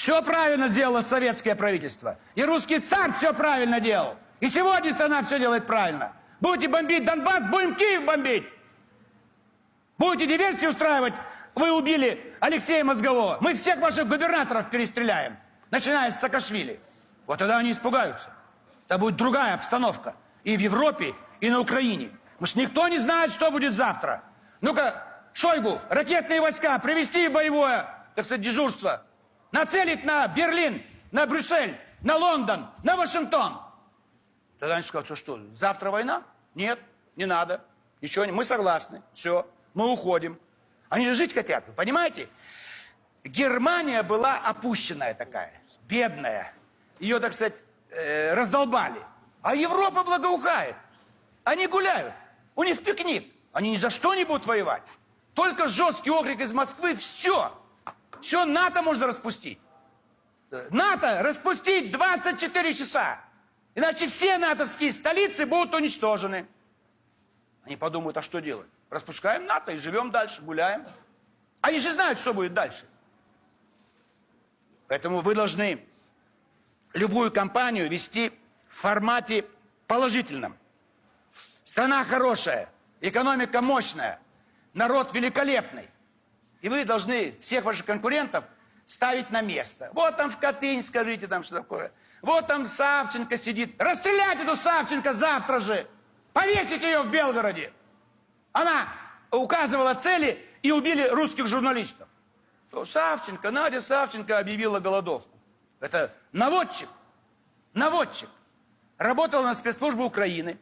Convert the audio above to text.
Все правильно сделало советское правительство. И русский царь все правильно делал. И сегодня страна все делает правильно. Будете бомбить Донбасс, будем Киев бомбить. Будете диверсии устраивать, вы убили Алексея Мозгового. Мы всех ваших губернаторов перестреляем, начиная с Саакашвили. Вот тогда они испугаются. Это будет другая обстановка. И в Европе, и на Украине. Потому что никто не знает, что будет завтра. Ну-ка, Шойгу, ракетные войска привести боевое, так сказать, дежурство. Нацелить на Берлин, на Брюссель, на Лондон, на Вашингтон. Тогда они скажут, что что, завтра война? Нет, не надо. Ничего не, мы согласны, все, мы уходим. Они же жить хотят, вы понимаете? Германия была опущенная такая, бедная. Ее, так сказать, э, раздолбали. А Европа благоухает. Они гуляют. У них пикник. Они ни за что не будут воевать. Только жесткий окрик из Москвы, все. Все НАТО можно распустить. НАТО распустить 24 часа. Иначе все натовские столицы будут уничтожены. Они подумают, а что делать? Распускаем НАТО и живем дальше, гуляем. Они же знают, что будет дальше. Поэтому вы должны любую кампанию вести в формате положительном. Страна хорошая, экономика мощная, народ великолепный. И вы должны всех ваших конкурентов ставить на место. Вот там в Катынь, скажите там, что такое. Вот там Савченко сидит. Расстрелять эту Савченко завтра же. Повесить ее в Белгороде. Она указывала цели и убили русских журналистов. То Савченко, Надя Савченко объявила голодовку. Это наводчик. Наводчик. Работала на спецслужбы Украины.